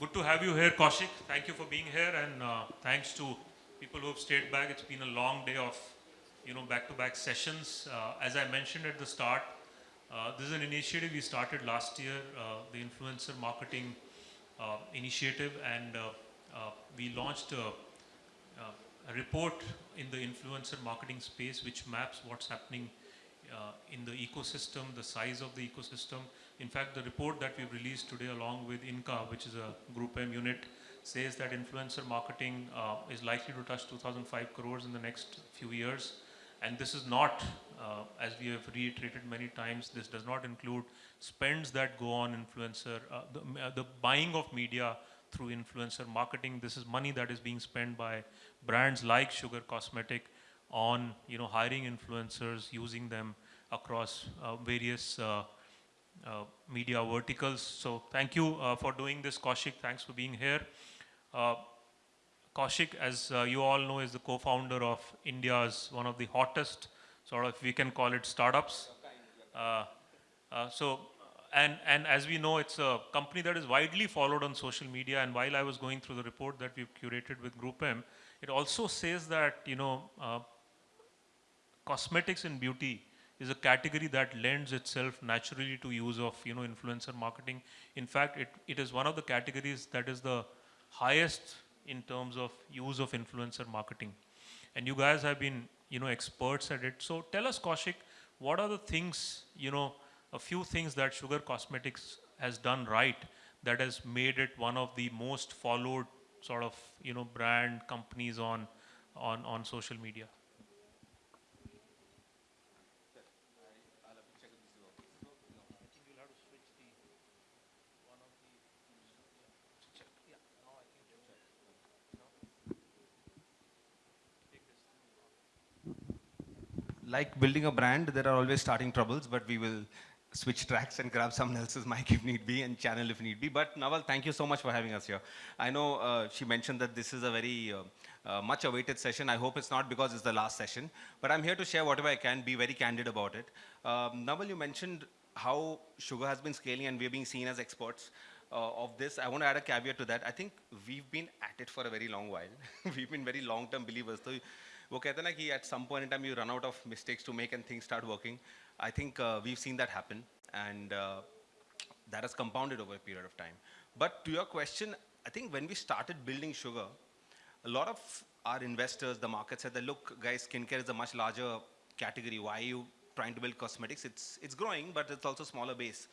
Good to have you here, Kaushik. Thank you for being here, and uh, thanks to people who have stayed back. It's been a long day of, you know, back-to-back sessions. Uh, as I mentioned at the start, uh, this is an initiative we started last year, uh, the influencer marketing uh, initiative, and uh, we launched a, a report in the influencer marketing space which maps what's happening in the ecosystem, the size of the ecosystem. In fact, the report that we've released today along with INCA, which is a Group M unit, says that influencer marketing uh, is likely to touch 2005 crores in the next few years. And this is not, uh, as we have reiterated many times, this does not include spends that go on influencer, uh, the, uh, the buying of media through influencer marketing. This is money that is being spent by brands like Sugar Cosmetic on you know hiring influencers, using them across uh, various uh, media verticals. So thank you uh, for doing this, Kaushik. Thanks for being here. Uh, Kaushik, as uh, you all know, is the co-founder of India's one of the hottest, sort of, we can call it startups. Uh, uh, so, and, and as we know, it's a company that is widely followed on social media. And while I was going through the report that we've curated with Group M, it also says that, you know, uh, cosmetics and beauty is a category that lends itself naturally to use of you know influencer marketing. In fact, it, it is one of the categories that is the highest in terms of use of influencer marketing. And you guys have been you know experts at it. So tell us, Kaushik, what are the things you know a few things that Sugar Cosmetics has done right that has made it one of the most followed sort of you know brand companies on on on social media. Like building a brand, there are always starting troubles, but we will switch tracks and grab someone else's mic if need be and channel if need be. But Naval, thank you so much for having us here. I know uh, she mentioned that this is a very uh, uh, much awaited session. I hope it's not because it's the last session, but I'm here to share whatever I can, be very candid about it. Um, Naval, you mentioned how sugar has been scaling and we're being seen as experts. Uh, of this, I want to add a caveat to that. I think we've been at it for a very long while. we've been very long-term believers. So वो कहते हैं ना कि at some point in time you run out of mistakes to make and things start working. I think uh, we've seen that happen and uh, that has compounded over a period of time. But to your question, I think when we started building sugar, a lot of our investors, the market said that, look, guys, skincare is a much larger category. Why are you trying to build cosmetics? It's, it's growing, but it's also smaller base.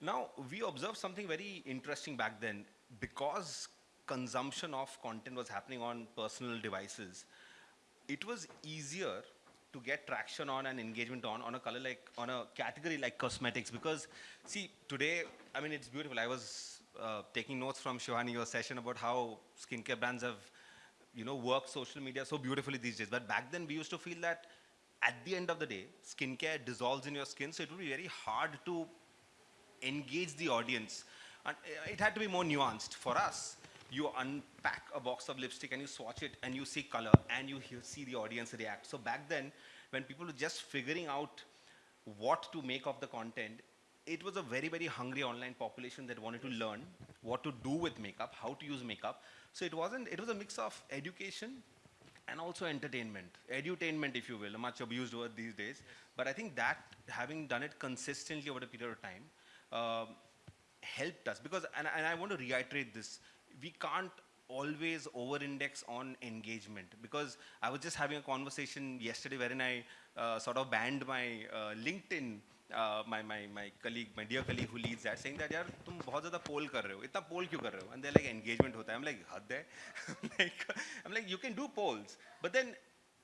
Now, we observed something very interesting back then. Because consumption of content was happening on personal devices, it was easier to get traction on and engagement on on a color like on a category like cosmetics because see today I mean it's beautiful. I was uh, taking notes from Shivani your session about how skincare brands have you know worked social media so beautifully these days. But back then we used to feel that at the end of the day skincare dissolves in your skin so it would be very hard to engage the audience. And uh, it had to be more nuanced. For us you unpack a box of lipstick and you swatch it and you see color and you hear, see the audience react. So back then, when people were just figuring out what to make of the content, it was a very, very hungry online population that wanted to learn what to do with makeup, how to use makeup. So it wasn't, it was a mix of education and also entertainment. Edutainment, if you will, a much abused word these days. But I think that having done it consistently over a period of time uh, helped us because, and, and I want to reiterate this, we can't always over-index on engagement because I was just having a conversation yesterday wherein I uh, sort of banned my uh, LinkedIn uh, my my my colleague my dear colleague who leads that saying that यार तुम बहुत ज़्यादा poll कर रहे हो इतना poll क्यों कर रहे हो and they're like engagement होता है I'm like हद है like I'm like you can do polls but then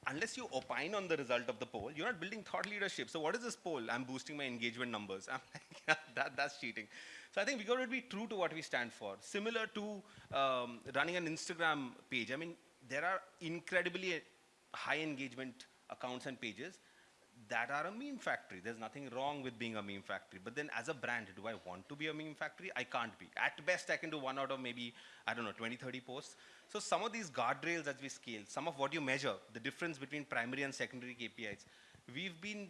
unless you opine on the result of the poll, you're not building thought leadership. So what is this poll? I'm boosting my engagement numbers. I'm like, that, that's cheating. So I think we got to be true to what we stand for. Similar to um, running an Instagram page. I mean, there are incredibly high engagement accounts and pages that are a meme factory. There's nothing wrong with being a meme factory. But then as a brand, do I want to be a meme factory? I can't be. At best, I can do one out of maybe, I don't know, 20, 30 posts. So some of these guardrails as we scale, some of what you measure, the difference between primary and secondary KPIs, we've been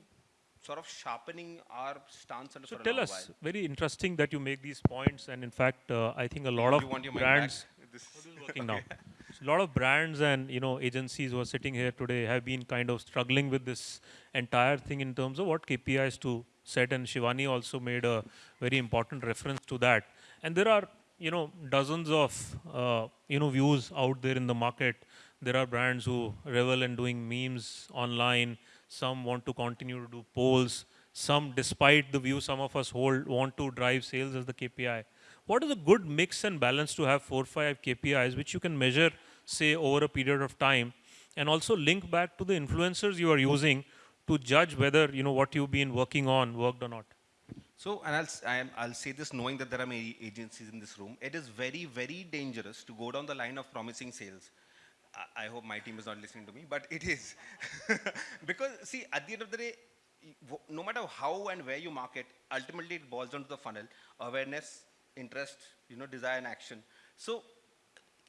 sort of sharpening our stance So tell us, while. very interesting that you make these points, and in fact, uh, I think a lot of you your brands. This is working now. A lot of brands and you know agencies who are sitting here today have been kind of struggling with this entire thing in terms of what KPIs to set, and Shivani also made a very important reference to that. And there are you know dozens of uh, you know views out there in the market. There are brands who revel in doing memes online. Some want to continue to do polls. Some, despite the view some of us hold, want to drive sales as the KPI. What is a good mix and balance to have four, five KPIs which you can measure, say, over a period of time, and also link back to the influencers you are using to judge whether you know what you've been working on worked or not. So, and I'll, I'll say this knowing that there are many agencies in this room. It is very, very dangerous to go down the line of promising sales. I, I hope my team is not listening to me, but it is. because, see, at the end of the day, no matter how and where you market, ultimately it boils down to the funnel awareness, interest, you know, desire, and action. So,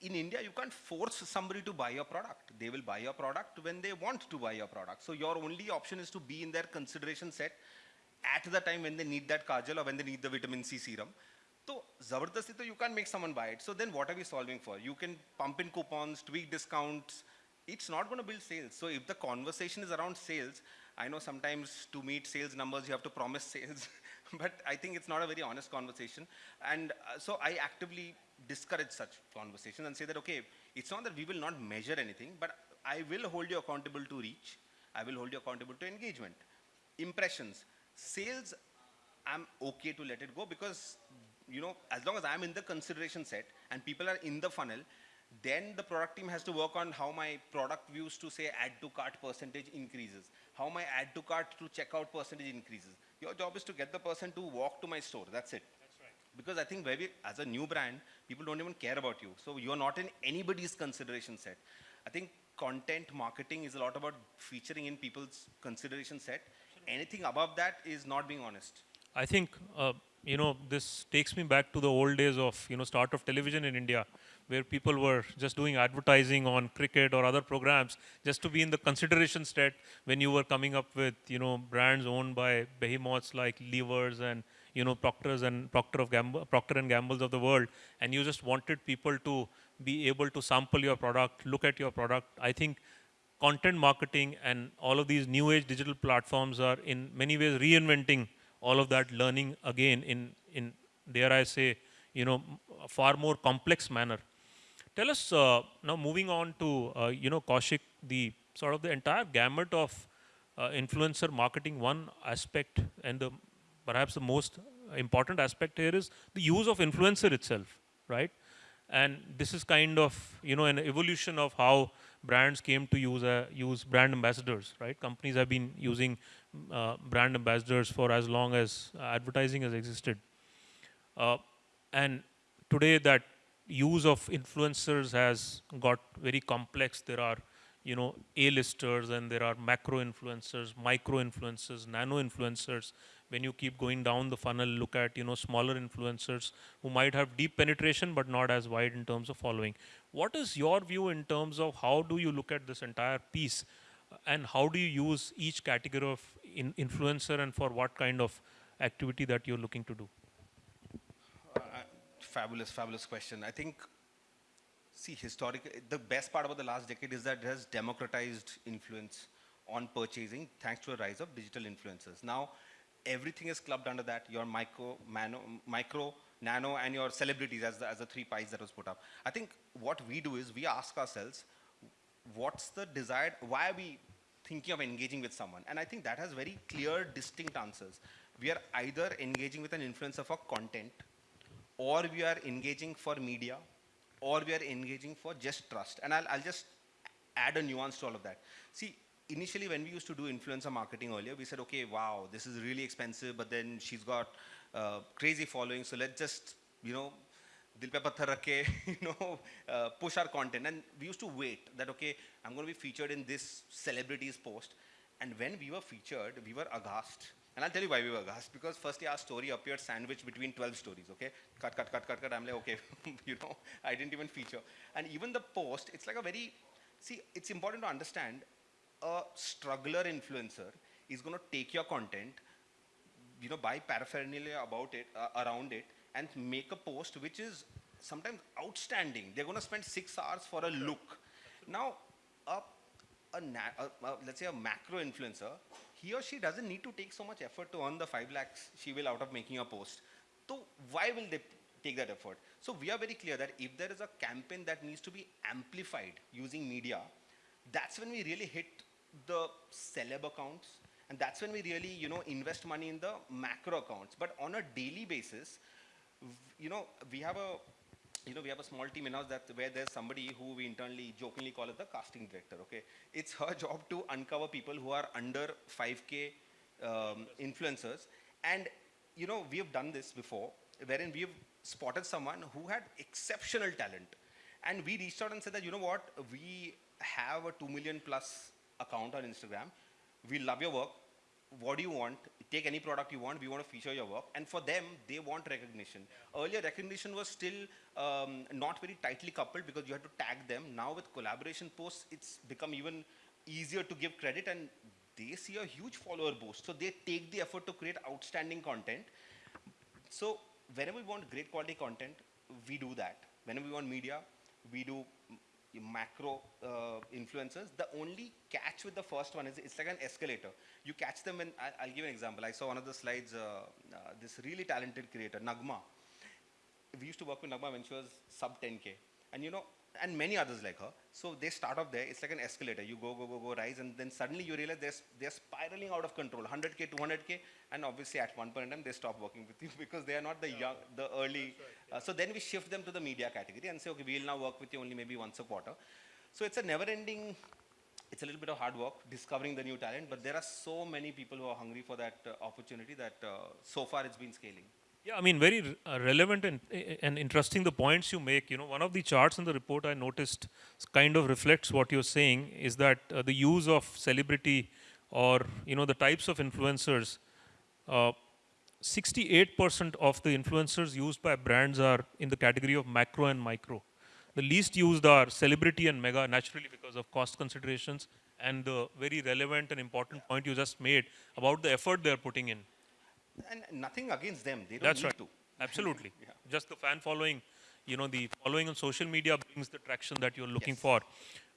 in India, you can't force somebody to buy your product. They will buy your product when they want to buy your product. So your only option is to be in their consideration set at the time when they need that kajal or when they need the vitamin C serum. So zabardasti you can't make someone buy it. So then what are we solving for? You can pump in coupons, tweak discounts. It's not going to build sales. So if the conversation is around sales, I know sometimes to meet sales numbers you have to promise sales, but I think it's not a very honest conversation. And uh, so I actively discourage such conversations and say that okay, it's not that we will not measure anything, but I will hold you accountable to reach. I will hold you accountable to engagement. Impressions, sales, I'm okay to let it go because you know as long as I'm in the consideration set and people are in the funnel, then the product team has to work on how my product views to say add to cart percentage increases, how my add to cart to checkout percentage increases. Your job is to get the person to walk to my store. That's it. Because I think very, as a new brand, people don't even care about you. So you're not in anybody's consideration set. I think content marketing is a lot about featuring in people's consideration set. Anything above that is not being honest. I think uh, you know this takes me back to the old days of you know start of television in India, where people were just doing advertising on cricket or other programs just to be in the consideration set when you were coming up with you know brands owned by behemoths like Levers and you know Proctors and Procter of Gamble, Procter and Gambles of the world, and you just wanted people to be able to sample your product, look at your product. I think content marketing and all of these new age digital platforms are in many ways reinventing all of that learning again in in dare I say you know far more complex manner. Tell us uh, now moving on to uh, you know Kaushik the sort of the entire gamut of uh, influencer marketing. One aspect and the perhaps the most important aspect here is the use of influencer itself, right? and this is kind of you know an evolution of how brands came to use uh, use brand ambassadors right? Companies have been using uh, brand ambassadors for as long as advertising has existed. Uh, and today that use of influencers has got very complex. There are you know a-listers and there are macro influencers micro influencers nano influencers when you keep going down the funnel look at you know smaller influencers who might have deep penetration but not as wide in terms of following what is your view in terms of how do you look at this entire piece and how do you use each category of in influencer and for what kind of activity that you're looking to do Uh, fabulous, fabulous question. I think, see, historic, the best part about the last decade is that it has democratized influence on purchasing thanks to a rise of digital influencers. Now, everything is clubbed under that, your micro, mano, micro, nano, and your celebrities as the, as the three pies that was put up. I think what we do is we ask ourselves, what's the desired, why are we thinking of engaging with someone? And I think that has very clear, distinct answers. We are either engaging with an influencer for content, or we are engaging for media, or we are engaging for just trust. And I'll, I'll just add a nuance to all of that. See, initially when we used to do influencer marketing earlier, we said, okay, wow, this is really expensive, but then she's got uh, crazy following, so let's just, you know, dil pe patthar rakh ke, you know, uh, push our content. And we used to wait that, okay, I'm going to be featured in this celebrities post. And when we were featured, we were aghast. And I'll tell you why we were aghast. Because firstly, our story appeared sandwiched between 12 stories, okay? Cut, cut, cut, cut, cut. I'm like, okay, you know, I didn't even feature. And even the post, it's like a very, see, it's important to understand a struggler influencer is going to take your content, you know, buy paraphernalia about it, uh, around it, and make a post which is sometimes outstanding. They're going to spend six hours for a look. Now, a, a, a, a- let's say a macro influencer, he or she doesn't need to take so much effort to earn the five lakhs she will out of making a post. So why will they take that effort? So we are very clear that if there is a campaign that needs to be amplified using media, that's when we really hit the celeb accounts and that's when we really you know invest money in the macro accounts. But on a daily basis you know we have a you know we have a small team in house that where there's somebody who we internally jokingly call it the casting director okay? It's her job to uncover people who are under 5k um, influencers. And you know we have done this before wherein we have spotted someone who had exceptional talent. And we reached out and said that, you know what, we have a 2 million plus account on Instagram. We love your work. What do you want? Take any product you want. We want to feature your work. And for them, they want recognition. Earlier, recognition was still um, not very tightly coupled because you had to tag them. Now, with collaboration posts, it's become even easier to give credit and they see a huge follower boost. So they take the effort to create outstanding content. So whenever we want great quality content, we do that. Whenever we want media, we do macro uh, influencers. The only catch with the first one is it's like an escalator. You catch them when, I, I'll give an example. I saw one of the slides, uh, uh, this really talented creator, Nagma. We used to work with Nagma when she was sub 10K. And you know, and many others like her. So they start off there. It's like an escalator. You go, go, go, go, rise, and then suddenly you realize they're, they're spiraling out of control. 100k, 200k, and obviously at one point in time they stop working with you because they are not the young, the early. Uh, so then we shift them to the media category and say, okay, we'll now work with you only maybe once a quarter. So it's a never-ending. It's a little bit of hard work discovering the new talent, but there are so many people who are hungry for that uh, opportunity that uh, so far it's been scaling. Yeah, I mean, very uh, relevant and, and interesting the points you make. You know, one of the charts in the report I noticed kind of reflects what you're saying is that uh, the use of celebrity or, you know, the types of influencers, uh, 68% of the influencers used by brands are in the category of macro and micro. The least used are celebrity and mega, naturally because of cost considerations and the very relevant and important point you just made about the effort they're putting in. And nothing against them. They don't That's need right. to. Absolutely. Yeah. Just the fan following, you know, the following on social media brings the traction that you're looking Yes. for.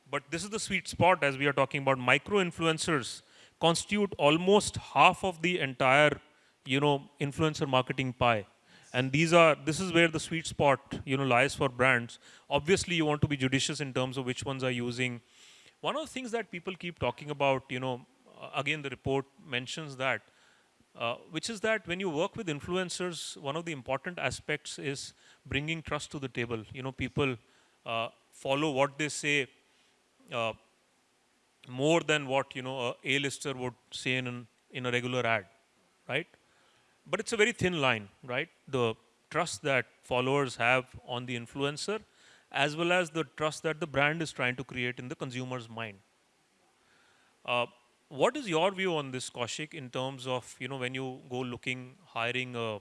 But this is the sweet spot as we are talking about. Micro influencers constitute almost half of the entire, you know, influencer marketing pie. And these are, this is where the sweet spot, you know, lies for brands. Obviously, you want to be judicious in terms of which ones are using. One of the things that people keep talking about, you know, uh, again, the report mentions that uh, which is that when you work with influencers, one of the important aspects is bringing trust to the table. You know, people uh, follow what they say uh, more than what you know a A-lister would say in in a regular ad, right? But it's a very thin line, right? The trust that followers have on the influencer, as well as the trust that the brand is trying to create in the consumer's mind. What is your view on this, Kaushik, in terms of you know when you go looking hiring a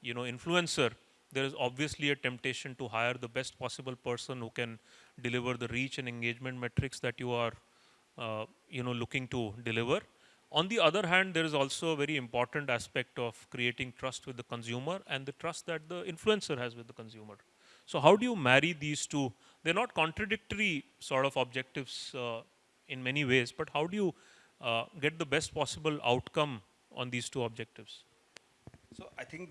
you know influencer? There is obviously a temptation to hire the best possible person who can deliver the reach and engagement metrics that you are uh, you know looking to deliver. On the other hand, there is also a very important aspect of creating trust with the consumer and the trust that the influencer has with the consumer. So how do you marry these two? They're not contradictory sort of objectives uh, in many ways, but how do you uh, get the best possible outcome on these two objectives? So I think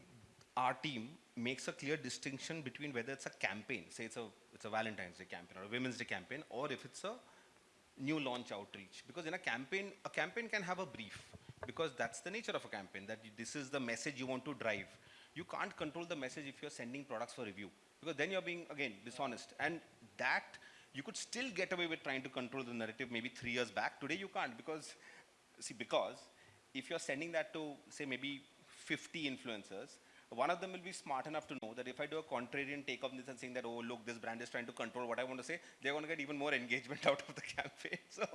our team makes a clear distinction between whether it's a campaign, say it's a it's a Valentine's Day campaign or a Women's Day campaign, or if it's a new launch outreach. Because in a campaign, a campaign can have a brief because that's the nature of a campaign. That this is the message you want to drive. You can't control the message if you're sending products for review because then you're being again dishonest. And that you could still get away with trying to control the narrative maybe three years back. Today you can't because see because if you're sending that to say maybe 50 influencers one of them will be smart enough to know that if I do a contrarian take of this and saying that, oh, look, this brand is trying to control what I want to say, they're going to get even more engagement out of the campaign. So,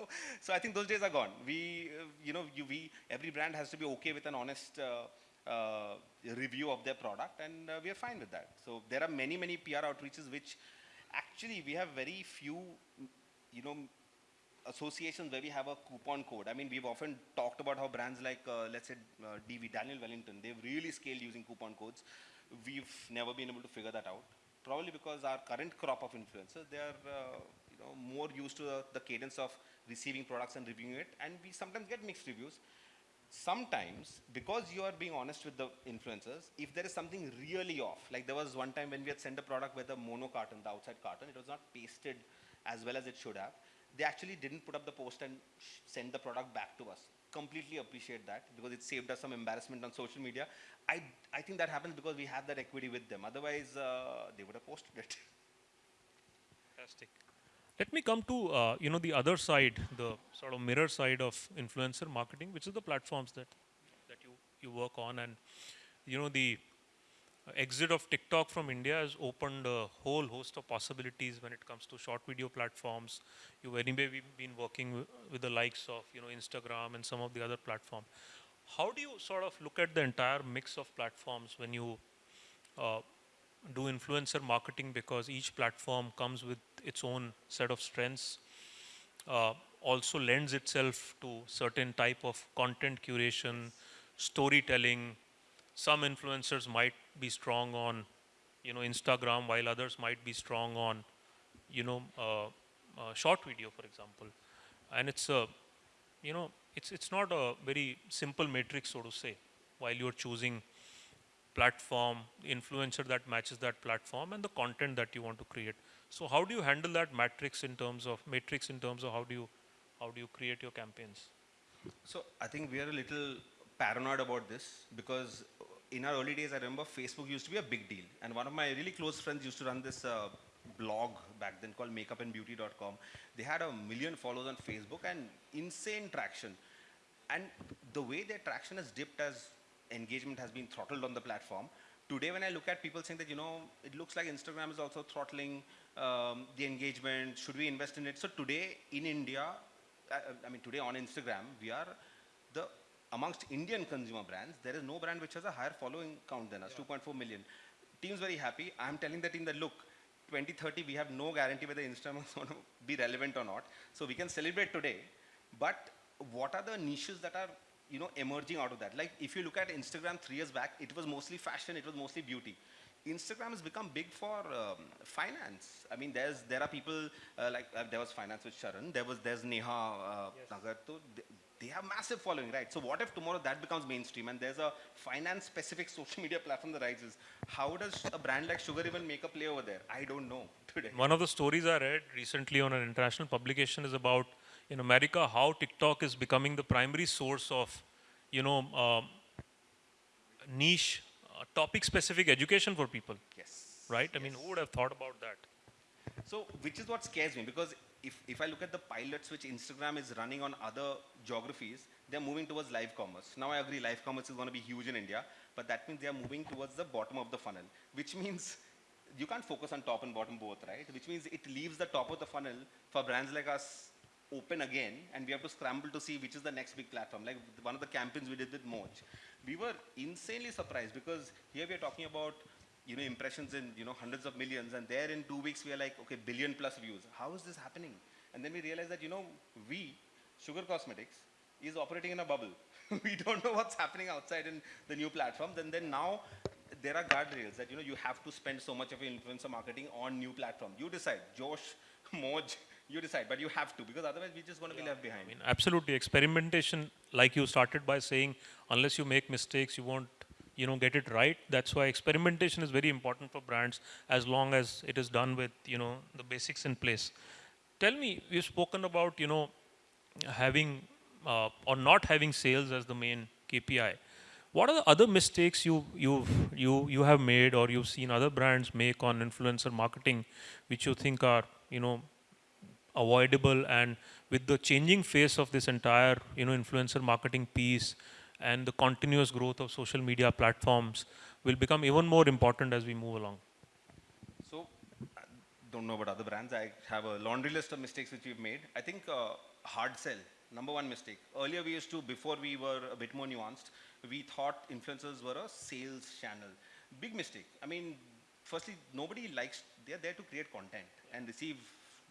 so I think those days are gone. We, uh, you know, you, we, every brand has to be okay with an honest uh, uh, review of their product, and uh, we are fine with that. So there are many, many PR outreaches which actually we have very few, you know, associations where we have a coupon code. I mean, we've often talked about how brands like, uh, let's say, uh, DV, Daniel Wellington, they've really scaled using coupon codes. We've never been able to figure that out. Probably because our current crop of influencers, they are, uh, you know, more used to the, the cadence of receiving products and reviewing it, and we sometimes get mixed reviews sometimes because you are being honest with the influencers if there is something really off like there was one time when we had sent a product with a mono carton the outside carton it was not pasted as well as it should have they actually didn't put up the post and send the product back to us. Completely appreciate that because it saved us some embarrassment on social media. I i think that happens because we have that equity with them otherwise uh, they would have posted it. Fantastic. Let me come to uh, you know the other side, the sort of mirror side of influencer marketing, which is the platforms that that you you work on, and you know the exit of TikTok from India has opened a whole host of possibilities when it comes to short video platforms. You anyway we've been working with the likes of you know Instagram and some of the other platforms. How do you sort of look at the entire mix of platforms when you uh, do influencer marketing because each platform comes with its own set of strengths uh, also lends itself to certain type of content curation storytelling. Some influencers might be strong on you know instagram while others might be strong on you know uh, uh, short video for example. And it's a you know it's it's not a very simple matrix so to say while you're choosing platform, influencer that matches that platform, and the content that you want to create. So how do you handle that matrix in terms of matrix in terms of how do you how do you create your campaigns? So I think we are a little paranoid about this because in our early days, I remember Facebook used to be a big deal. And one of my really close friends used to run this uh, blog back then called makeupandbeauty.com. They had a million followers on Facebook and insane traction. And the way their traction has dipped as engagement has been throttled on the platform, today when I look at people saying that, you know, it looks like Instagram is also throttling um, the engagement, should we invest in it? So today in India, uh, I mean today on Instagram, we are the amongst Indian consumer brands, there is no brand which has a higher following count than us, 2.4 million. Team's very happy. I'm telling the team that look, 2030 we have no guarantee whether Instagram is going to be relevant or not. So we can celebrate today, but what are the niches that are you know emerging out of that? Like if you look at Instagram three years back, it was mostly fashion, it was mostly beauty. Instagram has become big for um, finance. I mean, there's there are people uh, like uh, there was finance with Sharan, there was there's Neha uh, Nagar. So they, they have massive following, right? So what if tomorrow that becomes mainstream and there's a finance-specific social media platform that rises? How does a brand like Sugar even make a play over there? I don't know today. One of the stories I read recently on an international publication is about in America how TikTok is becoming the primary source of you know um, niche uh, topic-specific education for people, Yes. right? I mean, who would have thought about that? So, which is what scares me because if, if I look at the pilots which Instagram is running on other geographies, they're moving towards live commerce. Now, I agree, live commerce is going to be huge in India, but that means they are moving towards the bottom of the funnel, which means you can't focus on top and bottom both, right? Which means it leaves the top of the funnel for brands like us open again, and we have to scramble to see which is the next big platform. Like one of the campaigns we did with Moj, we were insanely surprised because here we are talking about you know impressions in you know hundreds of millions, and there in two weeks we are like okay billion plus views. How is this happening? And then we realized that you know we, Sugar Cosmetics, is operating in a bubble. we don't know what's happening outside in the new platforms, and then now there are guardrails that you know you have to spend so much of your influencer marketing on new platform. You decide, Josh, Moj, you decide, but you have to because otherwise we're just going to be left behind. I mean, absolutely. Experimentation, like you started by saying, unless you make mistakes, you won't, you know, get it right. That's why experimentation is very important for brands, as long as it is done with, you know, the basics in place. Tell me, you've spoken about, you know, having uh, or not having sales as the main KPI. What are the other mistakes you you've you you have made or you've seen other brands make on influencer marketing, which you think are, you know, avoidable and with the changing face of this entire you know influencer marketing piece and the continuous growth of social media platforms will become even more important as we move along So, I don't know about other brands. I have a laundry list of mistakes which we've made. I think uh, hard sell, number one mistake. Earlier we used to, before we were a bit more nuanced, we thought influencers were a sales channel. Big mistake. I mean, firstly, nobody likes, they're there to create content and receive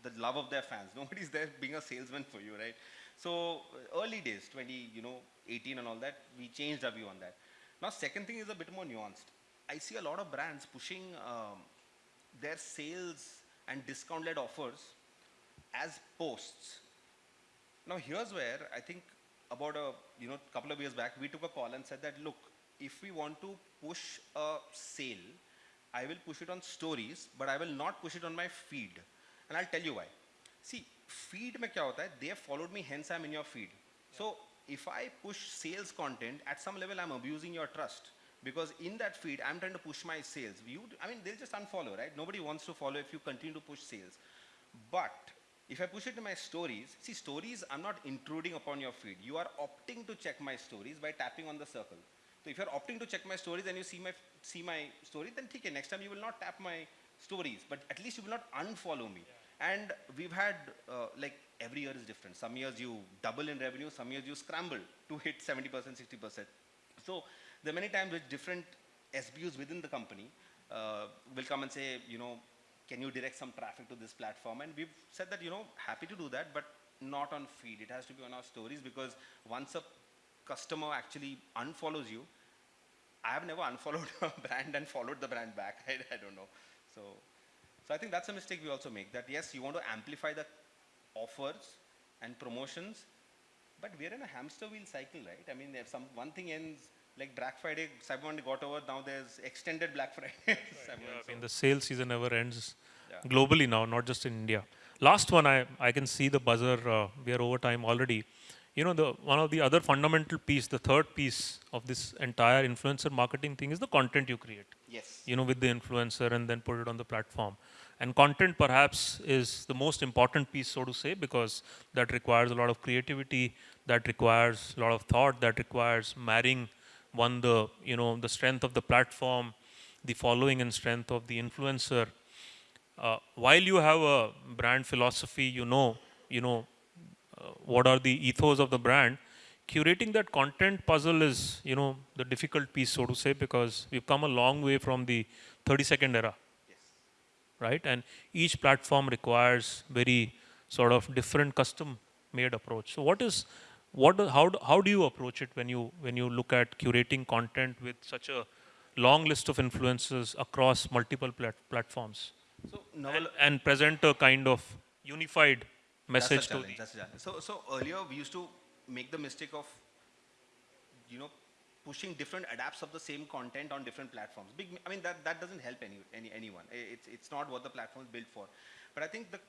the love of their fans. Nobody's there being a salesman for you, right? So early days, 20, you know, 18 and all that, we changed our view on that. Now, second thing is a bit more nuanced. I see a lot of brands pushing um, their sales and discount-led offers as posts. Now here's where I think about a you know couple of years back we took a call and said that look if we want to push a sale I will push it on stories but I will not push it on my feed and I'll tell you why. See, feed mein kya hota hai? They have followed me, hence I'm in your feed. Yeah. So if I push sales content, at some level I'm abusing your trust because in that feed I'm trying to push my sales. You, I mean, they'll just unfollow, right? Nobody wants to follow if you continue to push sales. But if I push it to my stories, see stories, I'm not intruding upon your feed. You are opting to check my stories by tapping on the circle. So if you're opting to check my stories and you see my see my story, then okay, next time you will not tap my stories, but at least you will not unfollow me. And we've had uh, like every year is different. Some years you double in revenue, some years you scramble to hit 70%, 60%. So there are many times which different SBUs within the company uh, will come and say, you know, can you direct some traffic to this platform? And we've said that, you know, happy to do that, but not on feed. It has to be on our stories because once a customer actually unfollows you, I have never unfollowed a brand and followed the brand back. I, I don't know. So, so I think that's a mistake we also make that yes, you want to amplify the offers and promotions, but we're in a hamster wheel cycle, right? I mean, if some one thing ends like Black Friday, Cyber Monday got over. Now there's extended Black Friday. Cyber Yeah, Monday, I mean, the sales season never ends Yeah. globally now, not just in India. Last one, I, I can see the buzzer. Uh, we are over time already. You know, the one of the other fundamental piece, the third piece of this entire influencer marketing thing is the content you create. Yes. You know, with the influencer and then put it on the platform. And content perhaps is the most important piece, so to say, because that requires a lot of creativity, that requires a lot of thought, that requires marrying one the you know the strength of the platform, the following and strength of the influencer. Uh, while you have a brand philosophy, you know, you know, uh, what are the ethos of the brand. Curating that content puzzle is, you know, the difficult piece, so to say, because we've come a long way from the 30-second era Yes. right? And each platform requires very sort of different custom-made approach. So what is, what, how, do- how do you approach it when you when you look at curating content with such a long list of influences across multiple plat- platforms So and, and present a kind of unified message to the. So, so earlier we used to make the mistake of, you know, pushing different adapts of the same content on different platforms. Big, I mean that that doesn't help any, any anyone. It's it's not what the platform is built for. But I think the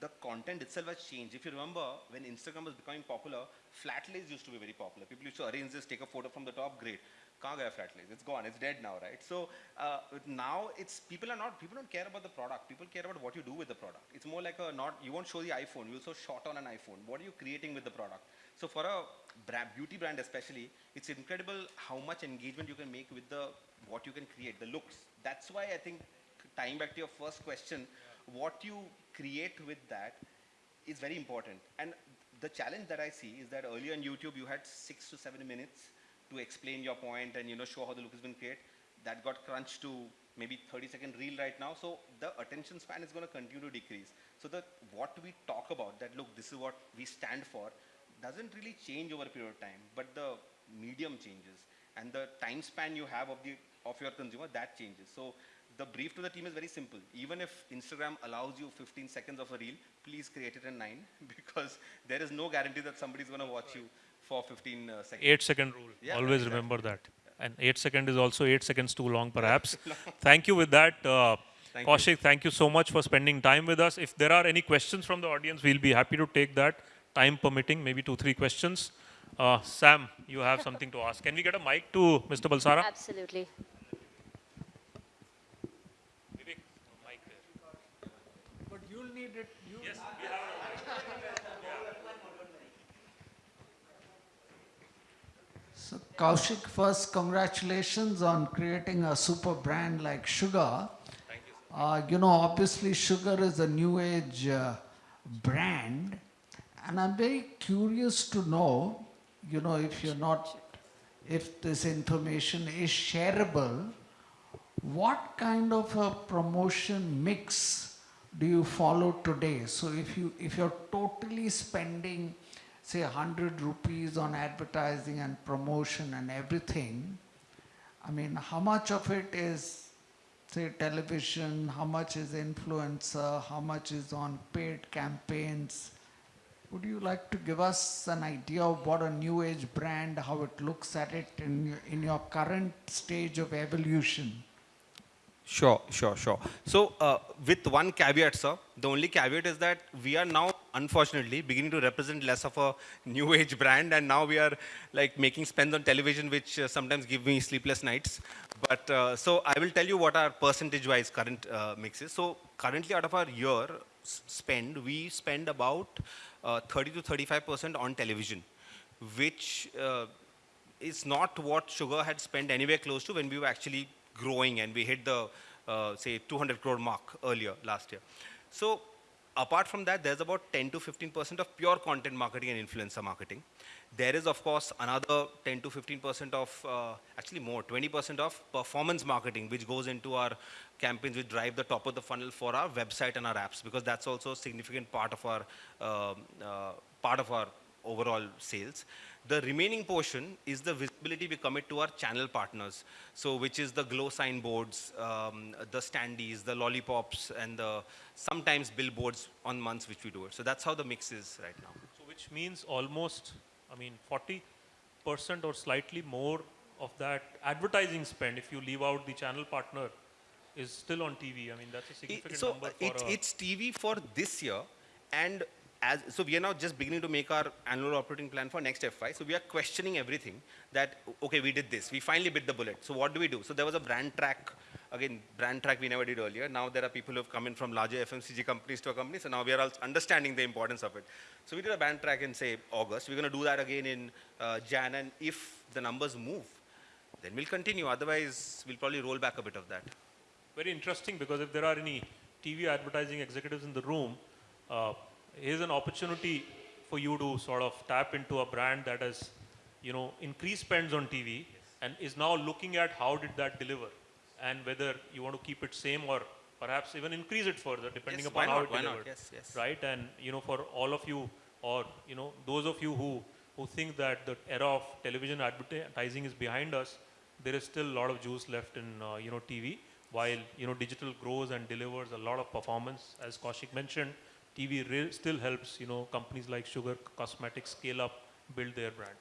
the content itself has changed. If you remember, when Instagram was becoming popular, flat lays used to be very popular. People used to arrange this, take a photo from the top, great. Kahan flat lays? It's gone. It's dead now, right? So uh, now it's people are not people don't care about the product. People care about what you do with the product. It's more like a not you won't show the iPhone. You will show shot on an iPhone. What are you creating with the product? So for a beauty brand especially, it's incredible how much engagement you can make with the what you can create, the looks. That's why I think tying back to your first question, what you create with that is very important. And the challenge that I see is that earlier on YouTube, you had six to seven minutes to explain your point and you know show how the look has been created. That got crunched to maybe 30 second reel right now. So the attention span is going to continue to decrease. So the what we talk about, that look, this is what we stand for, doesn't really change over a period of time, but the medium changes and the time span you have of the of your consumer that changes. So the brief to the team is very simple. Even if Instagram allows you 15 seconds of a reel, please create it in nine because there is no guarantee that somebody's going to watch you for 15 uh, seconds. eight second rule. Yeah, Always exactly. remember that. And eight second is also eight seconds too long, perhaps. thank you with that. Uh, Thank you. Thank you so much for spending time with us. If there are any questions from the audience, we'll be happy to take that, time permitting, maybe two, three questions. Uh, Sam, you have something to ask. Can we get a mic to Mr. Balsara? Absolutely. Vivek, mic there. But you'll need it, you, Yes, we have so Kaushik, first congratulations on creating a super brand like Sugar. Thank you. Uh, you know, obviously Sugar is a new age uh, brand and I'm very curious to know, you know, if you're not, if this information is shareable, what kind of a promotion mix do you follow today? So if you if you're totally spending, say, hundred rupees on advertising and promotion and everything, I mean, how much of it is, say, television? How much is influencer? How much is on paid campaigns? Would you like to give us an idea of what a new age brand, how it looks at it in your, in your current stage of evolution? Sure, sure, sure. So, uh, with one caveat, sir, the only caveat is that we are now, unfortunately, beginning to represent less of a new age brand, and now we are like making spends on television, which uh, sometimes give me sleepless nights. But uh, so I will tell you what our percentage-wise current uh, mix is. So, currently, out of our year spend, we spend about uh, 30 to 35 percent on television, which uh, is not what Sugar had spent anywhere close to when we were actually growing and we hit the, uh, say, 200 crore mark earlier last year. So apart from that, there's about 10 to 15% of pure content marketing and influencer marketing. There is, of course, another 10 to 15% of, uh, actually more, 20% of performance marketing, which goes into our campaigns, which drive the top of the funnel for our website and our apps, because that's also a significant part of our, um, uh, part of our overall sales. The remaining portion is the visibility we commit to our channel partners. So which is the glow sign boards, um, the standees, the lollipops, and the sometimes billboards on months which we do it. So that's how the mix is right now. So which means almost, I mean, 40% or slightly more of that advertising spend, if you leave out the channel partner, is still on TV. I mean, that's a significant so number for it's, it's TV for this year, and as so we are now just beginning to make our annual operating plan for next FY. So we are questioning everything. That okay, we did this. We finally bit the bullet. So what do we do? So there was a brand track. Again, brand track we never did earlier. Now there are people who have come in from larger FMCG companies to our company. So now we are understanding the importance of it. So we did a brand track in say August. We're going to do that again in uh, Jan, and if the numbers move, then we'll continue. Otherwise, we'll probably roll back a bit of that. Very interesting because if there are any TV advertising executives in the room, uh, here's an opportunity for you to sort of tap into a brand that has, you know, increased spends on TV and is now looking at how did that deliver and whether you want to keep it same or perhaps even increase it further depending Yes, upon how it Why not? delivered. Yes, yes. Right? And, you know, for all of you or, you know, those of you who, who think that the era of television advertising is behind us, there is still a lot of juice left in, uh, you know, TV while you know digital grows and delivers a lot of performance. As kaushik mentioned tv still helps you know companies like sugar cosmetics scale up build their brand.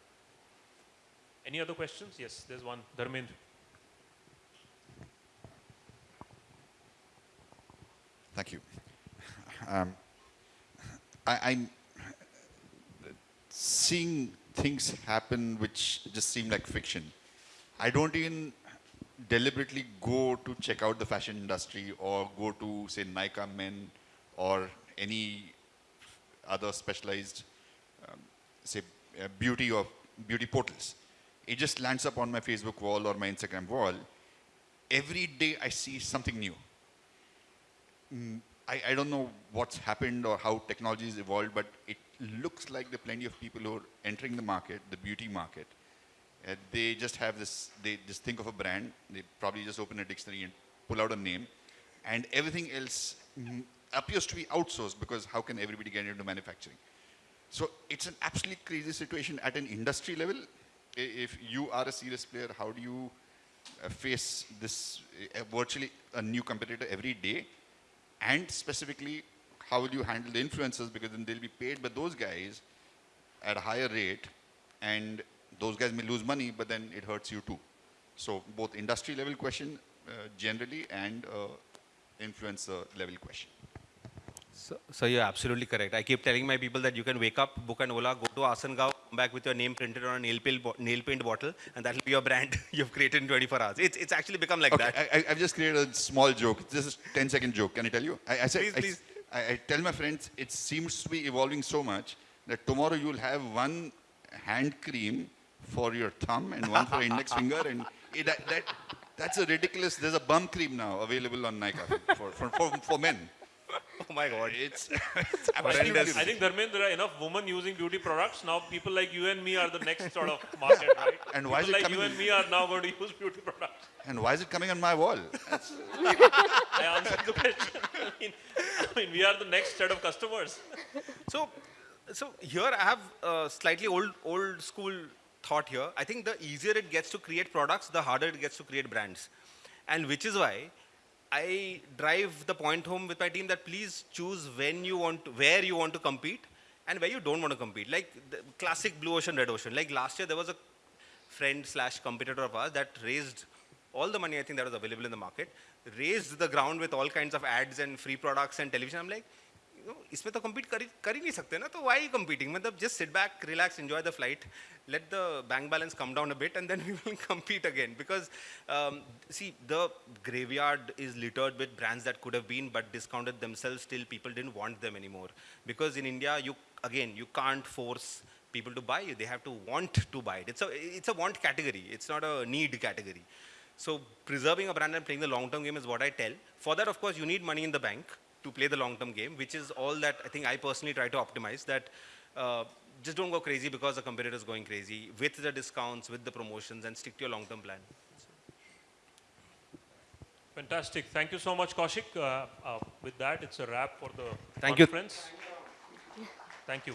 Any other questions? Yes there's one. Dharmendra. Thank you. Um, I, I'm seeing things happen which just seem like fiction. I don't even deliberately go to check out the fashion industry or go to, say, Nykaa Men or any other specialized, um, say, uh, beauty or beauty portals. It just lands up on my Facebook wall or my Instagram wall. Every day I see something new. I, I don't know what's happened or how technology has evolved, but it looks like there are plenty of people who are entering the market, the beauty market. Uh, they just have this, they just think of a brand, they probably just open a dictionary and pull out a name, and everything else appears to be outsourced because how can everybody get into manufacturing? So it's an absolutely crazy situation at an industry level. If you are a serious player, how do you uh, face this uh, virtually a new competitor every day? And specifically, how will you handle the influencers because then they'll be paid by those guys at a higher rate and those guys may lose money, but then it hurts you too. So both industry level question uh, generally and uh, influencer level question. So, so you're absolutely correct. I keep telling my people that you can wake up, book an Ola, go to Asangao, come back with your name printed on a nail, nail paint bottle, and that'll be your brand you've created in 24 hours. It's, it's actually become like Okay, that. I, I've just created a small joke. This is 10 second joke. Can I tell you? I, I said, Please, I, please. I, I tell my friends it seems to be evolving so much that tomorrow you'll have one hand cream for your thumb and one for index finger, and it, that, that that's a ridiculous. There's a bum cream now available on Nykaa for, for, for, for men. Oh my God. It's, it's absolutely Horrendous. I think Dharmendra, there are enough women using beauty products. Now people like you and me are the next sort of market, right? And why is it like you coming- and me are now going to use beauty products. and why is it coming on my wall? I answered the question. I mean, I mean, we are the next set of customers. So, so here I have a slightly old, old school thought here. I think the easier it gets to create products, the harder it gets to create brands. And which is why I drive the point home with my team that please choose when you want, to, where you want to compete and where you don't want to compete. Like classic blue ocean, red ocean. Like last year there was a friend slash competitor of ours that raised all the money I think that was available in the market, raised the ground with all kinds of ads and free products and television. I'm like, इसमें तो compete कर ही कर ही नहीं सकते ना तो why are you competing मतलब just sit back relax enjoy the flight let the bank balance come down a bit and then we will compete again because um, see the graveyard is littered with brands that could have been but discounted themselves till people didn't want them anymore because in India you again you can't force people to buy you they have to want to buy it it's a it's a want category it's not a need category so preserving a brand and playing the long-term game is what I tell. For that, of course, you need money in the bank to play the long-term game, which is all that I think I personally try to optimize. That uh, just don't go crazy because the competitor is going crazy with the discounts, with the promotions, and stick to your long-term plan. Fantastic. Thank you so much, Kaushik. Uh, uh, with that, it's a wrap for the Thank you. conference. Thank you.